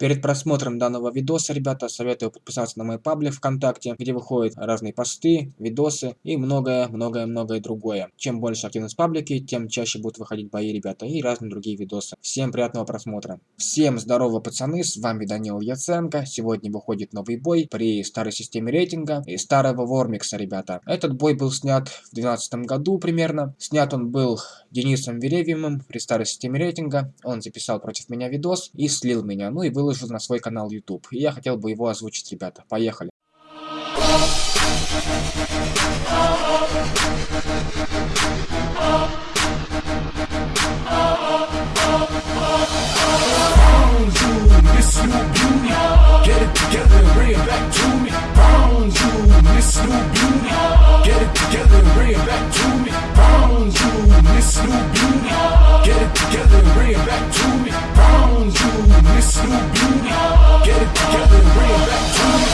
Перед просмотром данного видоса, ребята, советую подписаться на мой паблик ВКонтакте, где выходят разные посты, видосы и многое-многое-многое другое. Чем больше активность в паблике, тем чаще будут выходить бои, ребята, и разные другие видосы. Всем приятного просмотра. Всем здорово, пацаны, с вами Данил Яценко. Сегодня выходит новый бой при старой системе рейтинга и старого Вормикса, ребята. Этот бой был снят в 2012 году примерно. Снят он был Денисом Веревьевым при старой системе рейтинга. Он записал против меня видос и слил меня, ну и выложил выложил на свой канал YouTube. И я хотел бы его озвучить, ребята. Поехали. Get it together, bring it back to me. You, Miss New Beauty. Get it together, together, bring it back to me.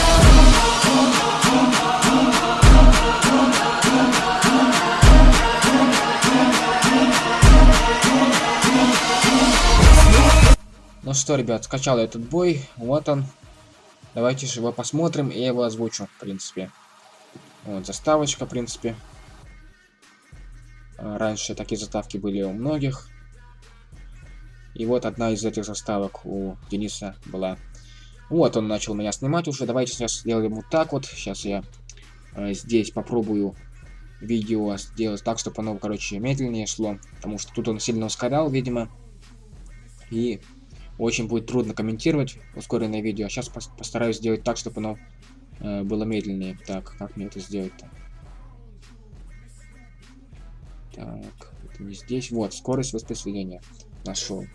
Ну что, ребят, скачал этот бой, вот он, Давайте же его посмотрим, и я его озвучу, в принципе. Вот, заставочка, в принципе. Раньше такие заставки были у многих. И вот одна из этих заставок у Дениса была. Вот он начал меня снимать уже. Давайте сейчас сделаем вот так вот. Сейчас я э, здесь попробую видео сделать так, чтобы оно, короче, медленнее шло. Потому что тут он сильно ускорял, видимо. И очень будет трудно комментировать ускоренное видео. Сейчас постараюсь сделать так, чтобы оно э, было медленнее. Так, как мне это сделать-то? Так, это не здесь. Вот, скорость воспроизведения. Нашел.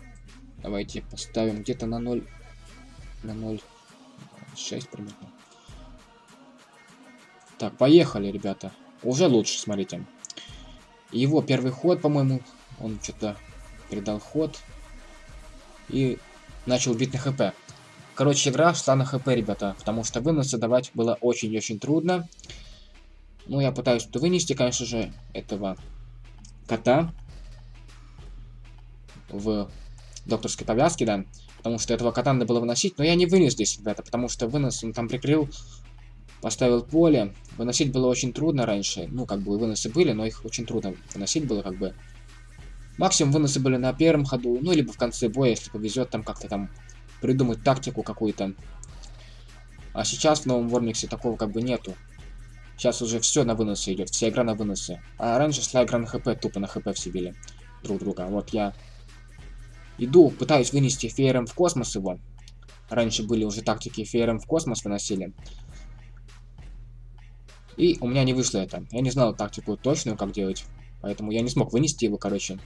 Давайте поставим где-то на 0. На 0,6 примерно. Так, поехали, ребята. Уже лучше, смотрите. Его первый ход, по-моему, он что-то передал ход. И начал бить на хп. Короче, игра шла на хп, ребята, потому что выносы давать было очень-очень трудно. Ну, я пытаюсь тут вынести, конечно же, этого кота в докторской повязке, да, потому что этого кота надо было выносить, но я не вынес здесь, ребята, потому что вынос он там прикрыл, поставил поле. Выносить было очень трудно раньше, ну, как бы выносы были, но их очень трудно выносить было, как бы. Максимум выносы были на первом ходу, ну, либо в конце боя, если повезет, там как-то там придумать тактику какую-то. А сейчас в новом Вормиксе такого как бы нету. Сейчас уже все на выносы идет, вся игра на выносы. А раньше шла игра на хп, тупо на хп все били друг друга. Вот я иду, пытаюсь вынести феером в космос его. Раньше были уже тактики феером в космос выносили. И у меня не вышло это. Я не знал тактику точную, как делать. Поэтому я не смог вынести его, короче.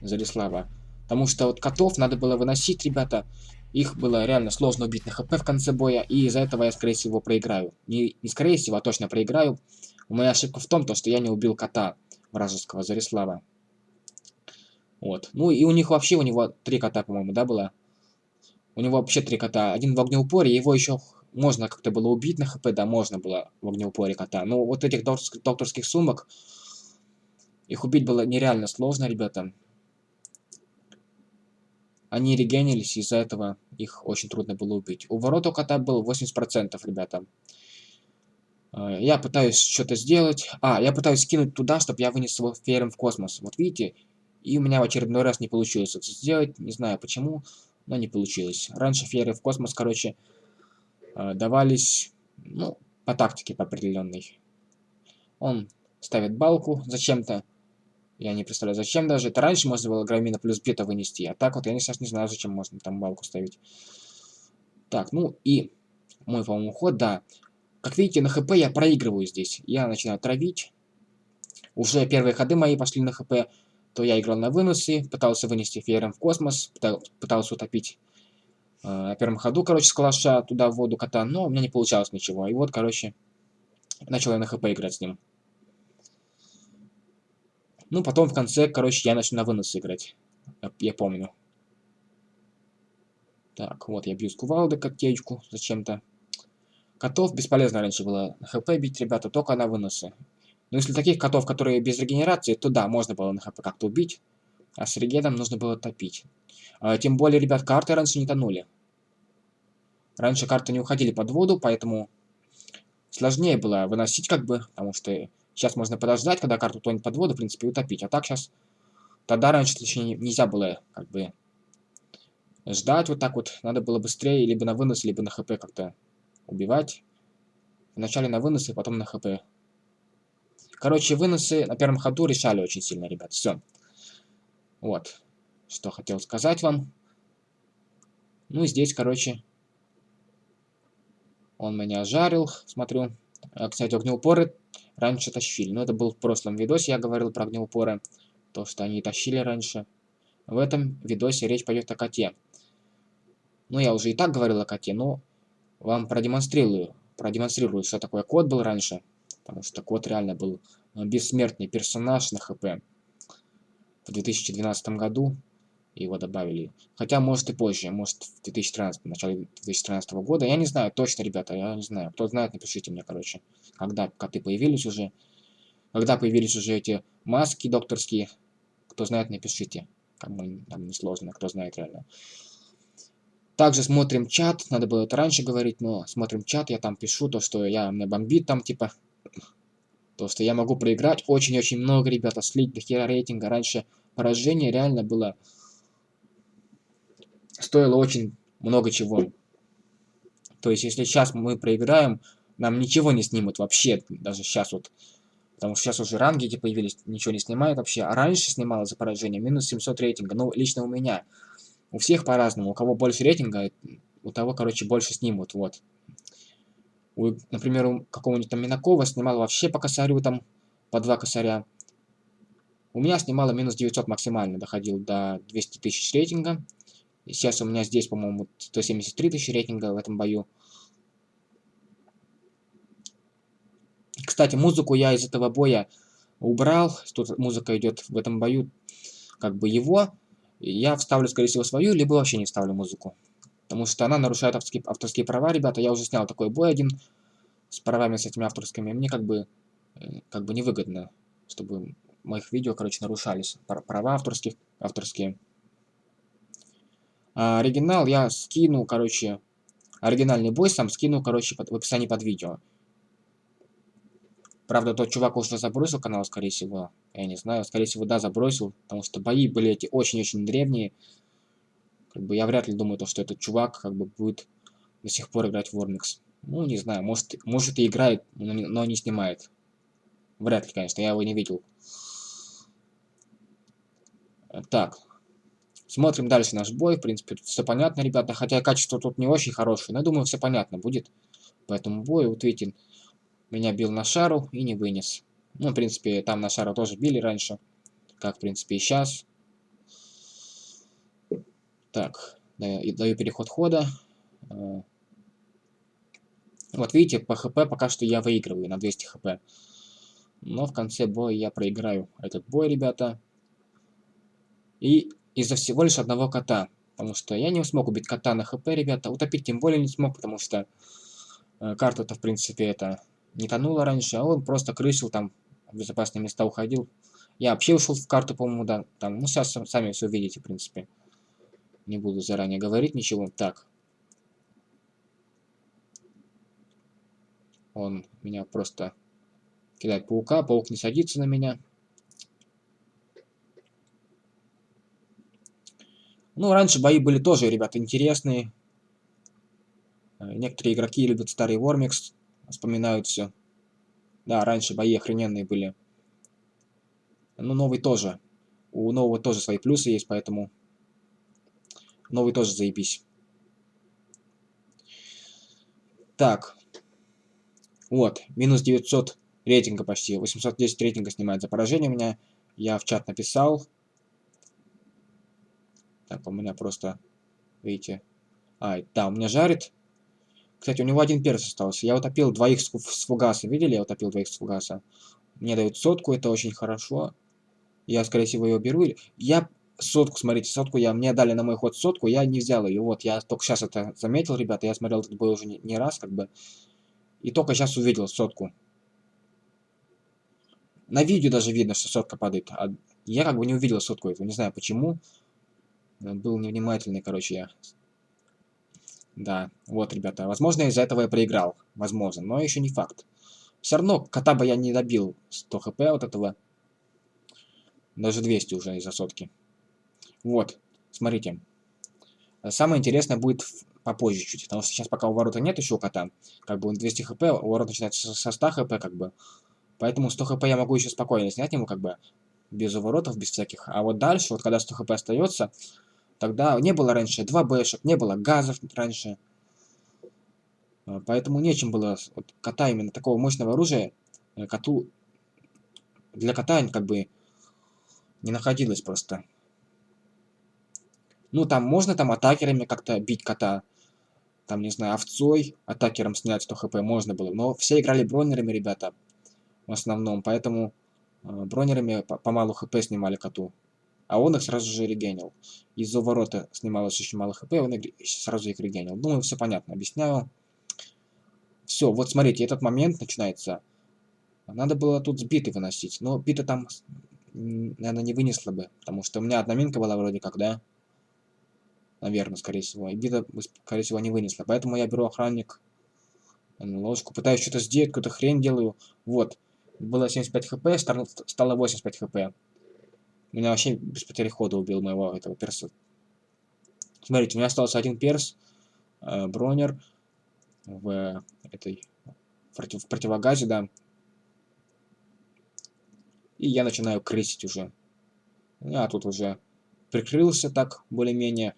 Зарислава. Потому что вот котов надо было выносить, ребята. Их было реально сложно убить на хп в конце боя. И из-за этого я, скорее всего, проиграю. Не, не скорее всего, а точно проиграю. Моя ошибка в том, то, что я не убил кота вражеского Зарислава. Вот. Ну и у них вообще, у него три кота, по-моему, да, было? У него вообще три кота. Один в огнеупоре, его еще можно как-то было убить на хп, да, можно было в огнеупоре кота. Но вот этих докторских, сумок, их убить было нереально сложно, ребята. Они регенились, из-за этого их очень трудно было убить. У ворот у кота был 80%, ребята. А, я пытаюсь что-то сделать. А, я пытаюсь скинуть туда, чтобы я вынес его феером в космос. Вот видите? И у меня в очередной раз не получилось это сделать. Не знаю почему, но не получилось. Раньше фееры в космос, короче, а, давались, ну, по тактике по определенной. Он ставит балку зачем-то. Я не представляю, зачем даже. Это раньше можно было грамина плюс бета вынести. А так вот я сейчас не знаю, зачем можно там балку ставить. Так, ну и мой, по-моему, ход, да. Как видите, на хп я проигрываю здесь. Я начинаю травить. Уже первые ходы мои пошли на хп. То я играл на выносы, пытался вынести феером в космос, пытался утопить э, на первом ходу, короче, с калаша туда в воду кота, но у меня не получалось ничего. И вот, короче, начал я на хп играть с ним. Ну, потом в конце, короче, я начну на вынос играть. Я помню. Так, вот я бью с кувалды котечку зачем-то. Котов бесполезно раньше было на хп бить, ребята, только на выносы. Но если таких котов, которые без регенерации, то да, можно было на хп как-то убить. А с регеном нужно было топить. А, тем более, ребят, карты раньше не тонули. Раньше карты не уходили под воду, поэтому сложнее было выносить как бы, потому что сейчас можно подождать, когда карту тонет под воду, в принципе, утопить. А так сейчас, тогда раньше, точнее, нельзя было как бы ждать вот так вот. Надо было быстрее либо на вынос, либо на хп как-то убивать. Вначале на выносы, потом на хп. Короче, выносы на первом ходу решали очень сильно, ребят. Все. Вот. Что хотел сказать вам. Ну и здесь, короче, он меня жарил, смотрю. А, кстати, огнеупоры раньше тащили. Но ну, это был в прошлом видосе, я говорил про огнеупоры. То, что они тащили раньше. В этом видосе речь пойдет о коте. Ну, я уже и так говорил о коте, но вам продемонстрирую, продемонстрирую, что такое кот был раньше. Потому что кот реально был э, бессмертный персонаж на ХП. В 2012 году его добавили. Хотя, может и позже, может в 2013, в начале 2013 года. Я не знаю точно, ребята, я не знаю. Кто знает, напишите мне, короче, когда коты появились уже. Когда появились уже эти маски докторские. Кто знает, напишите. Кому там несложно, кто знает реально. Также смотрим чат, надо было это раньше говорить, но смотрим чат, я там пишу то, что я, мне бомбит там, типа, то, что я могу проиграть очень-очень много, ребята, слить до хера рейтинга. Раньше поражение реально было, стоило очень много чего. То есть, если сейчас мы проиграем, нам ничего не снимут вообще, даже сейчас вот. Потому что сейчас уже ранги эти появились, ничего не снимают вообще. А раньше снимало за поражение минус 700 рейтинга, ну, лично у меня. У всех по-разному. У кого больше рейтинга, у того, короче, больше снимут. Вот. У, например, у какого-нибудь там Минакова снимал вообще по косарю, там, по два косаря. У меня снимало минус 900 максимально, доходил до 200 тысяч рейтинга. И сейчас у меня здесь, по-моему, 173 тысячи рейтинга в этом бою. Кстати, музыку я из этого боя убрал. Тут музыка идет в этом бою, как бы его я вставлю, скорее всего, свою, либо вообще не вставлю музыку. Потому что она нарушает авторские, авторские права, ребята. Я уже снял такой бой один с правами с этими авторскими. Мне как бы, э, как бы невыгодно, чтобы моих видео, короче, нарушались. Права авторских, авторские. А оригинал я скину, короче, оригинальный бой сам скину, короче, под, в описании под видео. Правда, тот чувак уже забросил канал, скорее всего. Я не знаю, скорее всего, да, забросил. Потому что бои были эти очень-очень древние. Как бы я вряд ли думаю, то, что этот чувак как бы будет до сих пор играть в Warmix. Ну, не знаю, может, может и играет, но не, но не снимает. Вряд ли, конечно, я его не видел. Так. Смотрим дальше наш бой. В принципе, все понятно, ребята. Хотя качество тут не очень хорошее. Но я думаю, все понятно будет. По этому бою. Вот видите, меня бил на шару и не вынес. Ну, в принципе, там на шару тоже били раньше. Как, в принципе, и сейчас. Так, даю, даю переход хода. Э, вот видите, по хп пока что я выигрываю на 200 хп. Но в конце боя я проиграю этот бой, ребята. И из-за всего лишь одного кота. Потому что я не смог убить кота на хп, ребята. Утопить тем более не смог, потому что э, карта-то, в принципе, это не тонула раньше, а он просто крысил там, в безопасные места уходил. Я вообще ушел в карту, по-моему, да. Там, ну, сейчас сами все увидите, в принципе. Не буду заранее говорить ничего. Так. Он меня просто кидает паука, паук не садится на меня. Ну, раньше бои были тоже, ребята, интересные. Э, некоторые игроки любят старый Вормикс, вспоминают все. Да, раньше бои охрененные были. Ну, новый тоже. У нового тоже свои плюсы есть, поэтому новый тоже заебись. Так. Вот, минус 900 рейтинга почти. 810 рейтинга снимает за поражение у меня. Я в чат написал. Так, у меня просто, видите... А, да, у меня жарит. Кстати, у него один перс остался. Я утопил двоих с фугаса. Видели? Я утопил двоих с фугаса. Мне дают сотку, это очень хорошо. Я, скорее всего, ее беру. Я сотку, смотрите, сотку я... Мне дали на мой ход сотку, я не взял ее. Вот, я только сейчас это заметил, ребята. Я смотрел этот бой уже не, не раз, как бы. И только сейчас увидел сотку. На видео даже видно, что сотка падает. А я как бы не увидел сотку эту. Не знаю почему. Был невнимательный, короче, я. Да, вот, ребята, возможно, из-за этого я проиграл. Возможно, но еще не факт. Все равно, кота бы я не добил 100 хп вот этого. Даже 200 уже из-за сотки. Вот, смотрите. Самое интересное будет попозже чуть, потому что сейчас пока у ворота нет еще у кота. Как бы он 200 хп, у ворот начинается со 100 хп, как бы. Поэтому 100 хп я могу еще спокойно снять ему, как бы, без уворотов, без всяких. А вот дальше, вот когда 100 хп остается, тогда не было раньше 2 бэшек, не было газов раньше. А, поэтому нечем было вот, кота именно такого мощного оружия э, коту для кота как бы не находилось просто. Ну, там можно там атакерами как-то бить кота. Там, не знаю, овцой, атакером снять 100 хп можно было. Но все играли бронерами, ребята, в основном. Поэтому э, бронерами помалу хп снимали коту. А он их сразу же регенил. Из-за ворота снималось очень мало хп, он сразу их регенил. Думаю, все понятно, объясняю. Все, вот смотрите, этот момент начинается. Надо было тут с биты выносить. Но бита там, наверное, не вынесла бы. Потому что у меня одна минка была вроде как, да? Наверное, скорее всего. И бита, скорее всего, не вынесла. Поэтому я беру охранник, ложку, пытаюсь что-то сделать, какую-то хрень делаю. Вот. Было 75 хп, стало 85 хп. Меня вообще без потери хода убил моего этого перса. Смотрите, у меня остался один перс, э, бронер в этой против, в противогазе, да. И я начинаю крысить уже. Я тут уже прикрылся так, более-менее.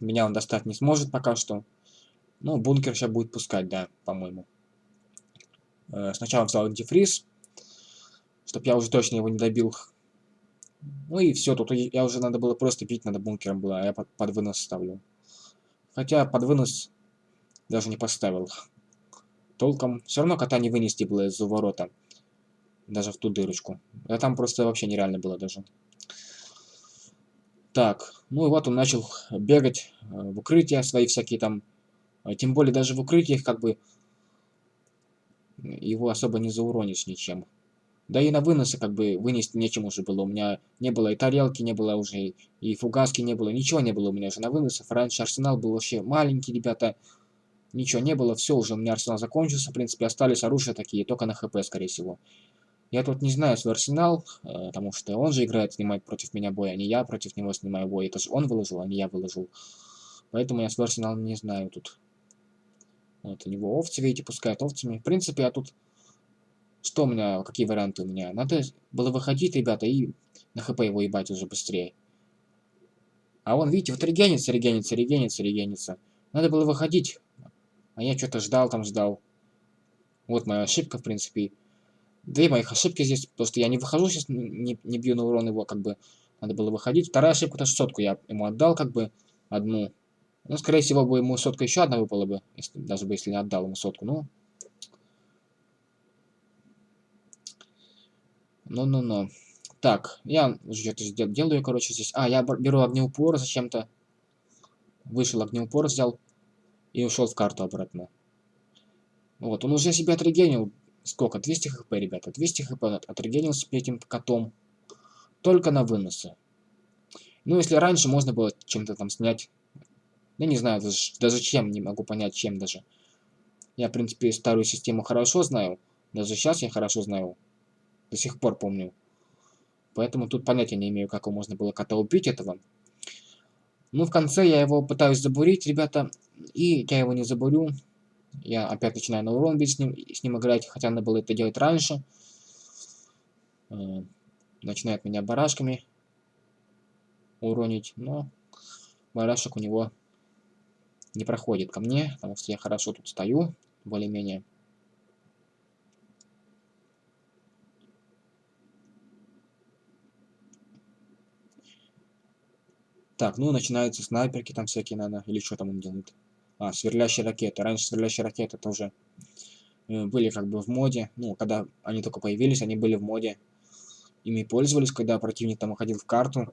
Меня он достать не сможет пока что. Ну, бункер сейчас будет пускать, да, по-моему. Э, сначала взял антифриз, чтобы я уже точно его не добил. Ну и все, тут я уже надо было просто бить, надо бункером было, а я под, под вынос ставлю. Хотя под вынос даже не поставил. Толком. Все равно кота не вынести было из-за ворота. Даже в ту дырочку. А там просто вообще нереально было даже. Так, ну и вот он начал бегать э, в укрытия свои всякие там. А тем более даже в укрытиях как бы его особо не зауронишь ничем. Да и на выносы как бы вынести нечем уже было. У меня не было и тарелки, не было уже, и фугаски не было. Ничего не было у меня уже на выносов. Раньше арсенал был вообще маленький, ребята. Ничего не было, все, уже у меня арсенал закончился. В принципе, остались оружия такие, только на хп, скорее всего. Я тут не знаю свой арсенал, э, потому что он же играет, снимает против меня бой, а не я против него снимаю бой. Это же он выложил, а не я выложил. Поэтому я свой арсенал не знаю тут. Вот, у него овцы, видите, пускают овцами. В принципе, я тут... Что у меня, какие варианты у меня? Надо было выходить, ребята, и на хп его ебать уже быстрее. А он, видите, вот регенится, регенится, регенится, регенится. Надо было выходить. А я что-то ждал там, ждал. Вот моя ошибка, в принципе две моих ошибки здесь, потому что я не выхожу сейчас, не, не бью на урон его, как бы, надо было выходить. Вторая ошибка, это сотку я ему отдал, как бы, одну. Ну, скорее всего, бы ему сотка еще одна выпала бы, если, даже бы если не отдал ему сотку, ну. Ну-ну-ну. Так, я что-то делаю, короче, здесь. А, я беру огнеупор зачем-то. Вышел огнеупор, взял и ушел в карту обратно. Вот, он уже себя отрегенил Сколько? 200 хп, ребята. 200 хп отрегенился этим котом. Только на выносы. Ну, если раньше можно было чем-то там снять. Я не знаю даже, даже чем, не могу понять, чем даже. Я, в принципе, старую систему хорошо знаю. Даже сейчас я хорошо знаю. До сих пор помню. Поэтому тут понятия не имею, как его можно было кота убить этого. Ну, в конце я его пытаюсь забурить, ребята. И я его не забурю. Я опять начинаю на урон бить с ним, с ним играть, хотя надо было это делать раньше. Э, начинает меня барашками уронить, но барашек у него не проходит ко мне, потому что я хорошо тут стою, более-менее. Так, ну начинаются снайперки там всякие, надо, или что там он делает. А, сверлящие ракеты. Раньше сверлящие ракеты тоже э, были как бы в моде. Ну, когда они только появились, они были в моде. Ими пользовались, когда противник там уходил в карту.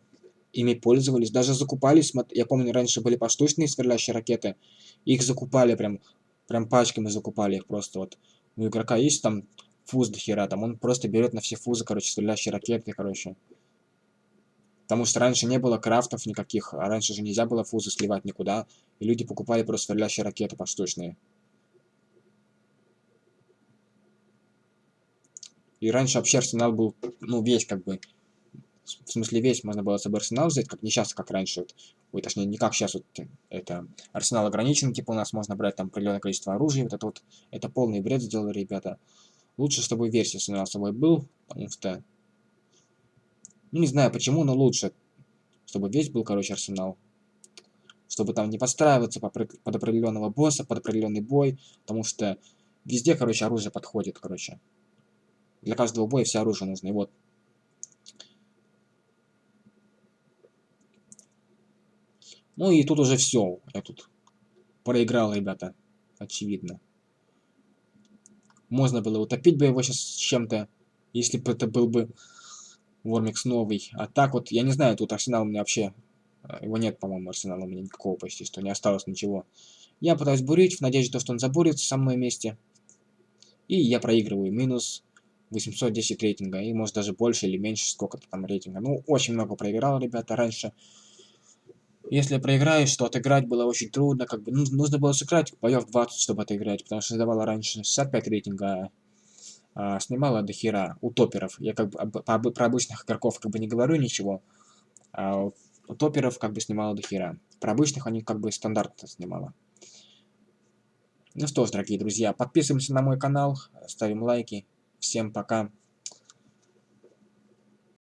Ими пользовались, даже закупались. Я помню, раньше были поштучные сверлящие ракеты. Их закупали прям, прям пачками закупали их просто. Вот у игрока есть там фуз до хера, там он просто берет на все фузы, короче, сверлящие ракеты, короче. Потому что раньше не было крафтов никаких, а раньше же нельзя было фузы сливать никуда, и люди покупали просто сверлящие ракеты поштучные. И раньше вообще арсенал был, ну, весь как бы, в смысле весь, можно было с собой арсенал взять, как не сейчас, как раньше. Вот, ой, точнее, не как сейчас, вот, это, арсенал ограничен, типа у нас можно брать там определенное количество оружия, вот это вот, это полный бред сделали ребята. Лучше, чтобы версия арсенала с собой был, потому что, ну, не знаю почему, но лучше, чтобы весь был, короче, арсенал. Чтобы там не подстраиваться под определенного босса, под определенный бой, потому что везде, короче, оружие подходит, короче. Для каждого боя все оружие нужно. И вот. Ну и тут уже все. Я тут проиграл, ребята. Очевидно. Можно было утопить бы его сейчас чем-то, если бы это был бы Вормикс новый. А так вот, я не знаю, тут арсенал у меня вообще... Э, его нет, по-моему, арсенала у меня никакого почти, что не осталось ничего. Я пытаюсь бурить в надежде, что он забурится в моем месте. И я проигрываю. Минус 810 рейтинга, и может даже больше или меньше, сколько-то там рейтинга. Ну, очень много проиграл, ребята, раньше. Если проиграешь, то отыграть было очень трудно, как бы, ну, нужно было сыграть боев 20, чтобы отыграть, потому что давала раньше 65 рейтинга, а, снимала до хера у топеров. Я как бы про обычных игроков как бы не говорю ничего, а у топеров как бы снимала до хера. Про обычных они как бы стандартно снимала. Ну что ж, дорогие друзья, подписываемся на мой канал, ставим лайки. Всем пока.